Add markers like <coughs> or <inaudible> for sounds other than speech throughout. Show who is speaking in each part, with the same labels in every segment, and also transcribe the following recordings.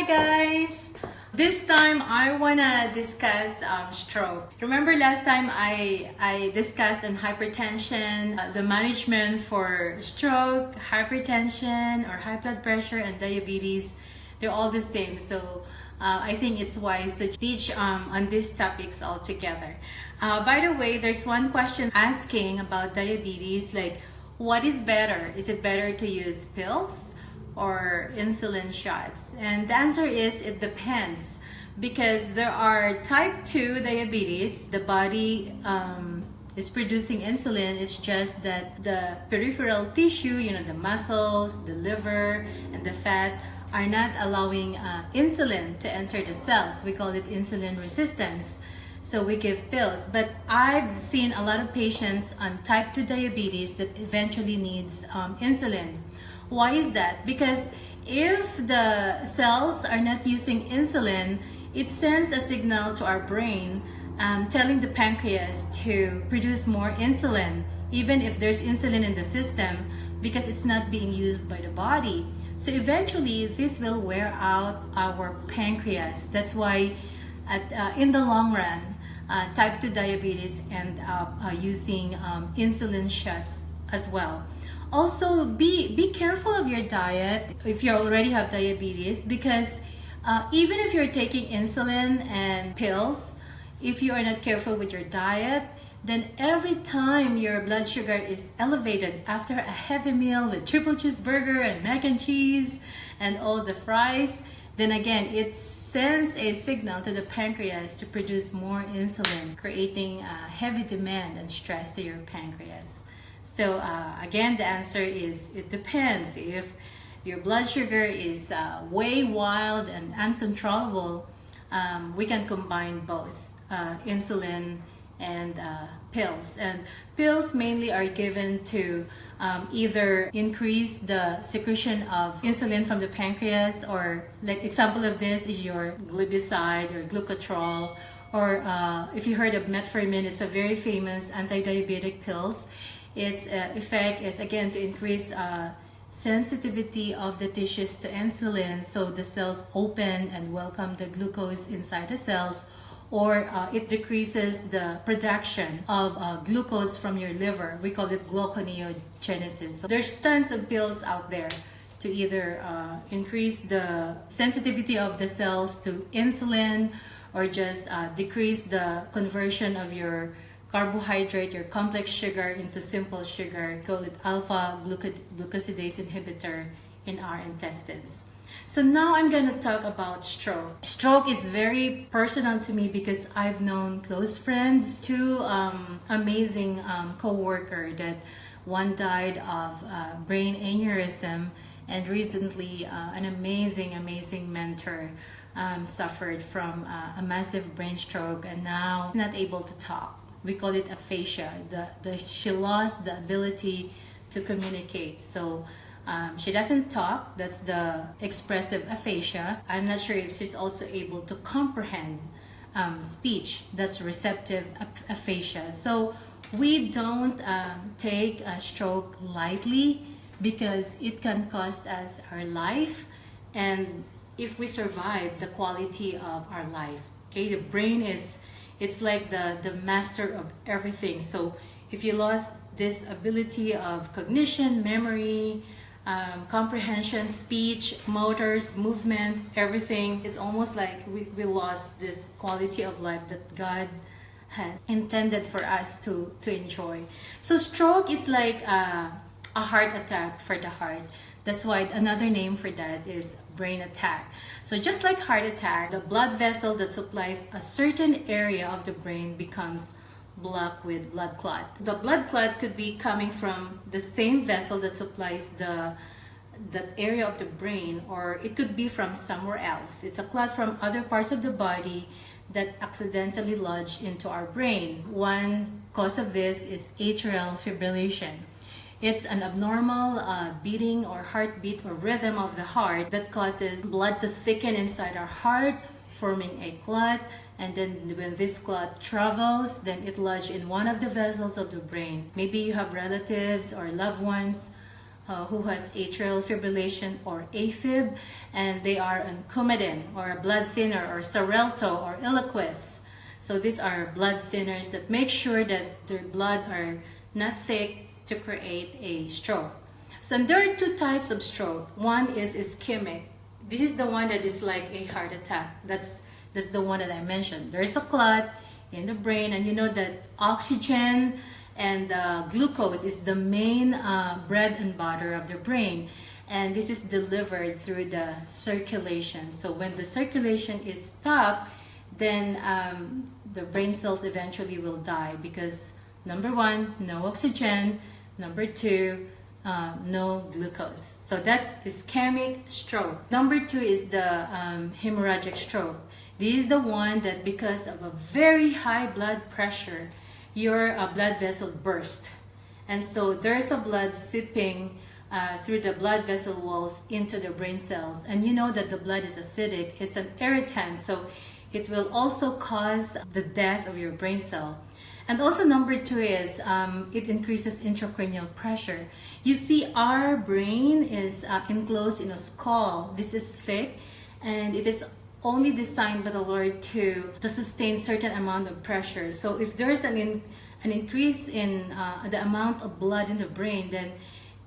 Speaker 1: Hi guys! This time I wanna discuss um, stroke. Remember last time I, I discussed on hypertension, uh, the management for stroke, hypertension or high blood pressure and diabetes. They're all the same. So uh, I think it's wise to teach um, on these topics all together. Uh, by the way, there's one question asking about diabetes like what is better? Is it better to use pills or insulin shots? And the answer is it depends because there are type 2 diabetes, the body um, is producing insulin, it's just that the peripheral tissue, you know, the muscles, the liver, and the fat are not allowing uh, insulin to enter the cells. We call it insulin resistance. So we give pills. But I've seen a lot of patients on type 2 diabetes that eventually needs um, insulin. Why is that? Because if the cells are not using insulin, it sends a signal to our brain um, telling the pancreas to produce more insulin, even if there's insulin in the system, because it's not being used by the body. So eventually, this will wear out our pancreas. That's why at, uh, in the long run, uh, type 2 diabetes end up uh, using um, insulin shots as well. Also, be, be careful of your diet if you already have diabetes because uh, even if you're taking insulin and pills, if you are not careful with your diet, then every time your blood sugar is elevated after a heavy meal with triple cheeseburger and mac and cheese and all the fries, then again, it sends a signal to the pancreas to produce more insulin, creating a heavy demand and stress to your pancreas. So uh, again, the answer is it depends. If your blood sugar is uh, way wild and uncontrollable, um, we can combine both uh, insulin and uh, pills. And pills mainly are given to um, either increase the secretion of insulin from the pancreas or like example of this is your glipizide or glucotrol or uh, if you heard of metformin, it's a very famous anti-diabetic pills. Its uh, effect is again to increase uh, sensitivity of the tissues to insulin so the cells open and welcome the glucose inside the cells or uh, it decreases the production of uh, glucose from your liver. We call it gluconeogenesis. So there's tons of pills out there to either uh, increase the sensitivity of the cells to insulin or just uh, decrease the conversion of your carbohydrate, your complex sugar into simple sugar. Call it alpha glucosidase inhibitor in our intestines. So now I'm going to talk about stroke. Stroke is very personal to me because I've known close friends, two um, amazing um, co-worker that one died of uh, brain aneurysm and recently uh, an amazing, amazing mentor um, suffered from uh, a massive brain stroke and now not able to talk. We call it aphasia. The, the, she lost the ability to communicate. So um, she doesn't talk, that's the expressive aphasia. I'm not sure if she's also able to comprehend um, speech, that's receptive aphasia. So we don't um, take a stroke lightly because it can cost us our life and if we survive the quality of our life. Okay, the brain is, it's like the, the master of everything. So if you lost this ability of cognition, memory, um, comprehension, speech, motors, movement, everything. It's almost like we, we lost this quality of life that God has intended for us to, to enjoy. So stroke is like a, a heart attack for the heart. That's why another name for that is brain attack. So just like heart attack, the blood vessel that supplies a certain area of the brain becomes blocked with blood clot. The blood clot could be coming from the same vessel that supplies the that area of the brain or it could be from somewhere else. It's a clot from other parts of the body that accidentally lodge into our brain. One cause of this is atrial fibrillation. It's an abnormal uh, beating or heartbeat or rhythm of the heart that causes blood to thicken inside our heart, forming a clot and then when this clot travels then it lodges in one of the vessels of the brain maybe you have relatives or loved ones uh, who has atrial fibrillation or AFib, and they are on Coumadin or a blood thinner or Xarelto or Eliquis. So these are blood thinners that make sure that their blood are not thick to create a stroke. So there are two types of stroke. One is ischemic. This is the one that is like a heart attack. That's that's the one that I mentioned. There's a clot in the brain, and you know that oxygen and uh, glucose is the main uh, bread and butter of the brain and this is delivered through the circulation so when the circulation is stopped then um, the brain cells eventually will die because number one no oxygen number two uh, no glucose so that's ischemic stroke number two is the um, hemorrhagic stroke this is the one that because of a very high blood pressure your uh, blood vessel burst. And so there's a blood seeping uh, through the blood vessel walls into the brain cells. And you know that the blood is acidic, it's an irritant, so it will also cause the death of your brain cell. And also number two is um, it increases intracranial pressure. You see our brain is uh, enclosed in a skull. This is thick and it is only designed by the Lord to, to sustain certain amount of pressure. So if there's an, in, an increase in uh, the amount of blood in the brain, then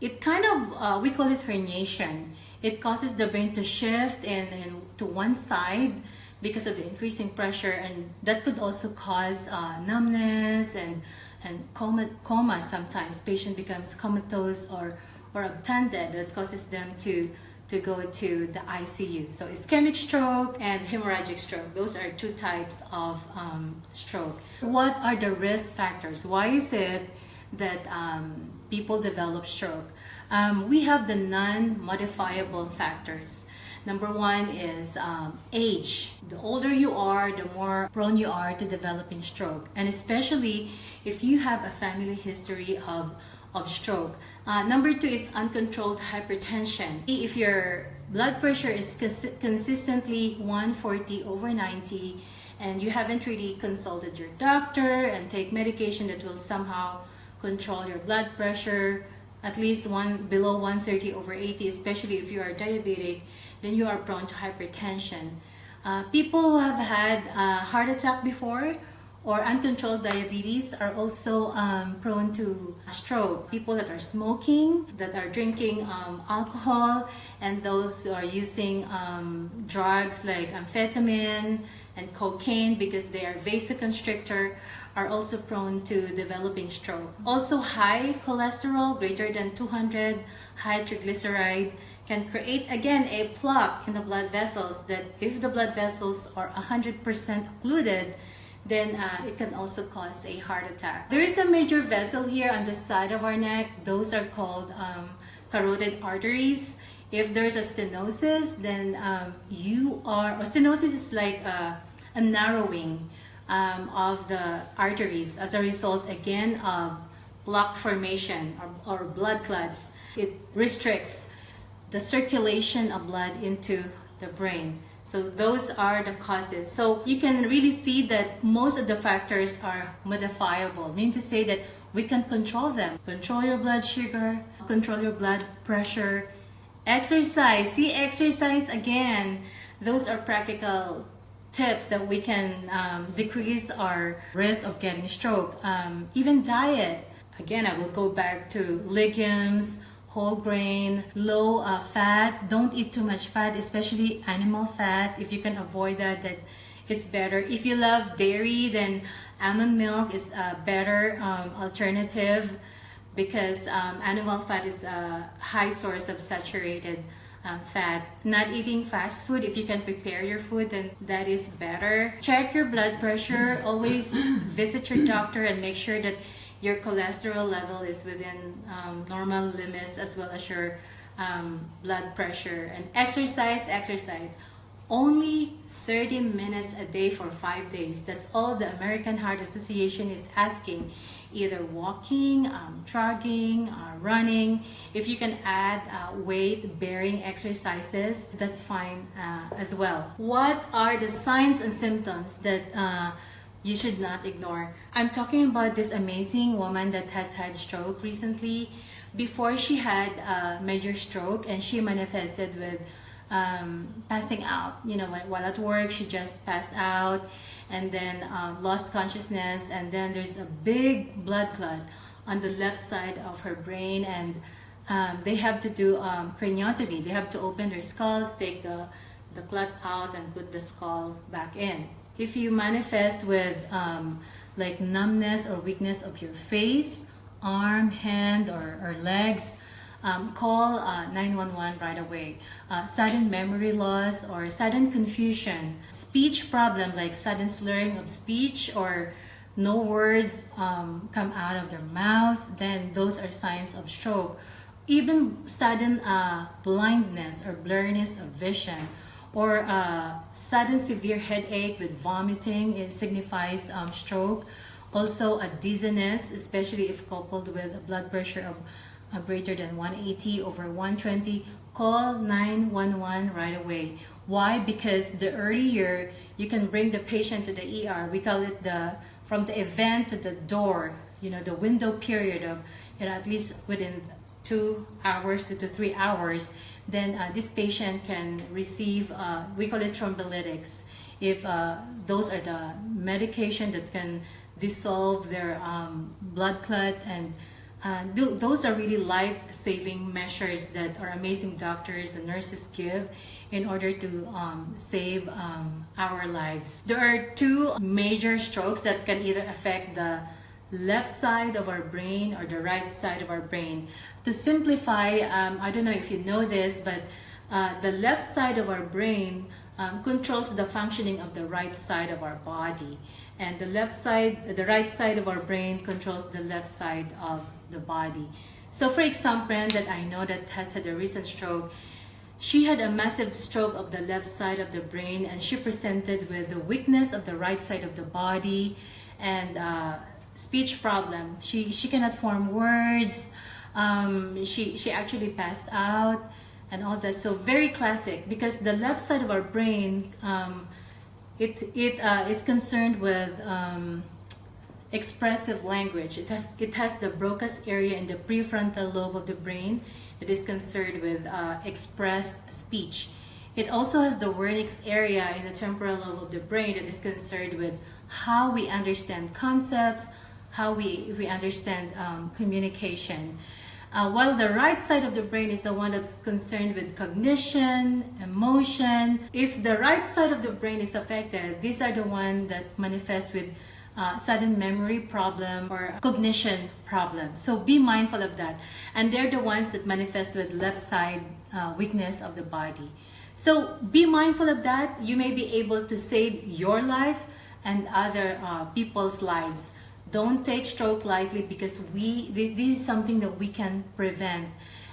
Speaker 1: it kind of, uh, we call it herniation. It causes the brain to shift and, in to one side because of the increasing pressure and that could also cause uh, numbness and, and coma, coma sometimes. Patient becomes comatose or, or obtunded that causes them to to go to the ICU. So ischemic stroke and hemorrhagic stroke. Those are two types of um, stroke. What are the risk factors? Why is it that um, people develop stroke? Um, we have the non-modifiable factors. Number one is um, age. The older you are, the more prone you are to developing stroke. And especially if you have a family history of, of stroke. Uh, number two is uncontrolled hypertension. If your blood pressure is cons consistently 140 over 90 and you haven't really consulted your doctor and take medication that will somehow control your blood pressure at least one below 130 over 80 especially if you are diabetic then you are prone to hypertension uh, people who have had a heart attack before or uncontrolled diabetes are also um, prone to stroke. People that are smoking, that are drinking um, alcohol, and those who are using um, drugs like amphetamine and cocaine because they are vasoconstrictor are also prone to developing stroke. Also high cholesterol, greater than 200, high triglyceride, can create again a plaque in the blood vessels that if the blood vessels are 100% occluded, then uh, it can also cause a heart attack. There is a major vessel here on the side of our neck. Those are called um, carotid arteries. If there's a stenosis, then um, you are, or stenosis is like a, a narrowing um, of the arteries as a result again of block formation or, or blood clots. It restricts the circulation of blood into the brain. So those are the causes. So you can really see that most of the factors are modifiable, meaning to say that we can control them. Control your blood sugar, control your blood pressure, exercise. See, exercise again. Those are practical tips that we can um, decrease our risk of getting stroke. Um, even diet. Again, I will go back to legumes, whole grain, low uh, fat. Don't eat too much fat, especially animal fat. If you can avoid that, that it's better. If you love dairy, then almond milk is a better um, alternative because um, animal fat is a high source of saturated um, fat. Not eating fast food, if you can prepare your food, then that is better. Check your blood pressure. Always <coughs> visit your doctor and make sure that your cholesterol level is within um, normal limits as well as your um, blood pressure. And exercise exercise. Only 30 minutes a day for five days. That's all the American Heart Association is asking. Either walking um, jogging uh, running. If you can add uh, weight bearing exercises that's fine uh, as well. What are the signs and symptoms that uh, you should not ignore. I'm talking about this amazing woman that has had stroke recently. before she had a major stroke and she manifested with um, passing out. You know, while at work, she just passed out and then um, lost consciousness. And then there's a big blood clot on the left side of her brain. And um, they have to do um, craniotomy. They have to open their skulls, take the, the clot out, and put the skull back in. If you manifest with um, like numbness or weakness of your face, arm, hand, or, or legs, um, call uh, 911 right away. Uh, sudden memory loss or sudden confusion, speech problem like sudden slurring of speech or no words um, come out of their mouth, then those are signs of stroke. Even sudden uh, blindness or blurriness of vision or uh, sudden severe headache with vomiting, it signifies um, stroke. Also a dizziness, especially if coupled with a blood pressure of uh, greater than 180 over 120, call 911 right away. Why? Because the earlier you can bring the patient to the ER, we call it the from the event to the door, you know, the window period of, you know, at least within two hours to, to three hours, then uh, this patient can receive, uh, we call it thrombolytics. If uh, those are the medication that can dissolve their um, blood clot and uh, th those are really life-saving measures that our amazing doctors and nurses give in order to um, save um, our lives. There are two major strokes that can either affect the left side of our brain or the right side of our brain. To simplify, um, I don't know if you know this, but uh, the left side of our brain um, controls the functioning of the right side of our body. And the left side the right side of our brain controls the left side of the body. So for example that i know that has had a recent stroke she had a massive stroke of the left side of the brain and she presented with the weakness of the right side of the body and uh, speech problem. She she cannot form words um, she she actually passed out and all that. So very classic because the left side of our brain, um, it, it uh, is concerned with um, expressive language. It has, it has the Broca's area in the prefrontal lobe of the brain that is concerned with uh, expressed speech. It also has the Wernicke's area in the temporal lobe of the brain that is concerned with how we understand concepts, how we, we understand um, communication. Uh, while the right side of the brain is the one that's concerned with cognition, emotion. If the right side of the brain is affected, these are the ones that manifest with uh, sudden memory problem or cognition problem. So be mindful of that. And they're the ones that manifest with left side uh, weakness of the body. So be mindful of that. You may be able to save your life and other uh, people's lives don't take stroke lightly because we this is something that we can prevent.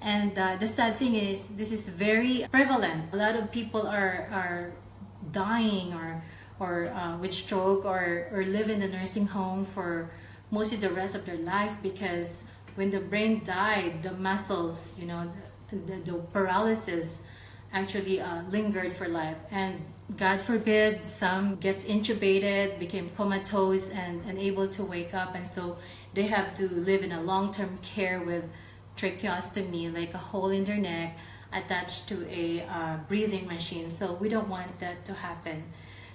Speaker 1: And uh, the sad thing is this is very prevalent. A lot of people are are dying or or uh, with stroke or or live in a nursing home for most of the rest of their life because when the brain died the muscles you know the, the, the paralysis actually uh, lingered for life. And God forbid, some gets intubated, became comatose and unable to wake up and so they have to live in a long-term care with tracheostomy, like a hole in their neck attached to a uh, breathing machine. So we don't want that to happen.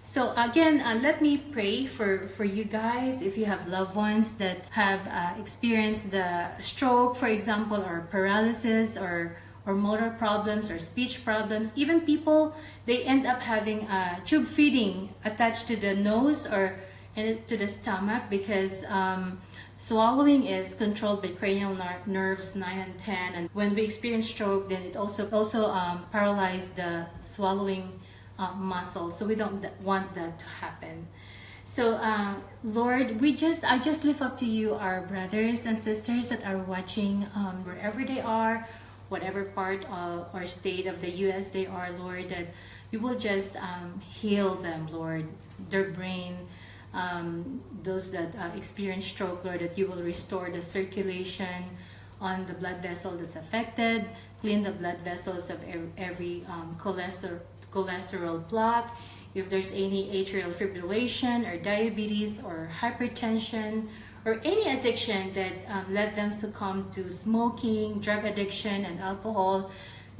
Speaker 1: So again, uh, let me pray for, for you guys if you have loved ones that have uh, experienced the stroke, for example, or paralysis or or motor problems or speech problems. Even people, they end up having a tube feeding attached to the nose or to the stomach because um, swallowing is controlled by cranial ner nerves 9 and 10 and when we experience stroke then it also also um, paralyzes the swallowing uh, muscle so we don't want that to happen. So uh, Lord we just I just lift up to you our brothers and sisters that are watching um, wherever they are whatever part of, or state of the U.S. they are, Lord, that you will just um, heal them, Lord, their brain, um, those that uh, experience stroke, Lord, that you will restore the circulation on the blood vessel that's affected, clean the blood vessels of every um, cholesterol, cholesterol block. If there's any atrial fibrillation or diabetes or hypertension or any addiction that um, led them succumb to smoking, drug addiction, and alcohol,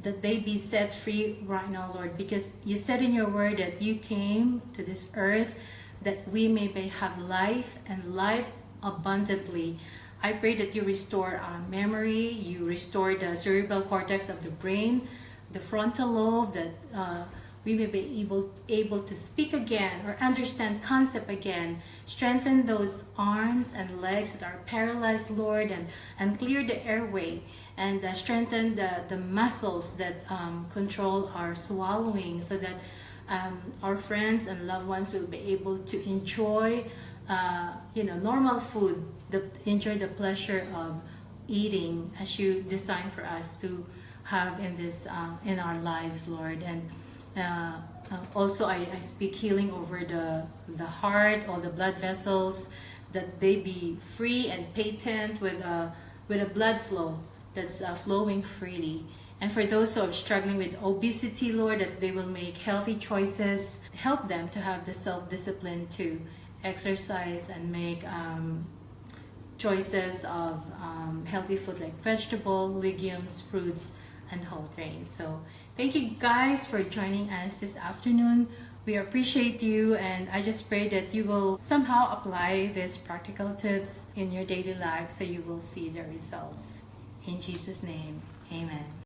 Speaker 1: that they be set free right now, Lord, because you said in your word that you came to this earth that we may have life and life abundantly. I pray that you restore our memory, you restore the cerebral cortex of the brain, the frontal lobe, that uh, we may be able, able to speak again or understand concept again. Strengthen those arms and legs that are paralyzed, Lord, and, and clear the airway and uh, strengthen the, the muscles that um, control our swallowing so that um, our friends and loved ones will be able to enjoy uh, you know normal food the, enjoy the pleasure of eating as you design for us to have in this uh, in our lives lord and uh, uh, also I, I speak healing over the the heart all the blood vessels that they be free and patent with a with a blood flow that's uh, flowing freely and for those who are struggling with obesity, Lord, that they will make healthy choices. Help them to have the self discipline to exercise and make um, choices of um, healthy food like vegetable, legumes, fruits, and whole grains. So, thank you guys for joining us this afternoon. We appreciate you, and I just pray that you will somehow apply these practical tips in your daily life so you will see the results. In Jesus' name, amen.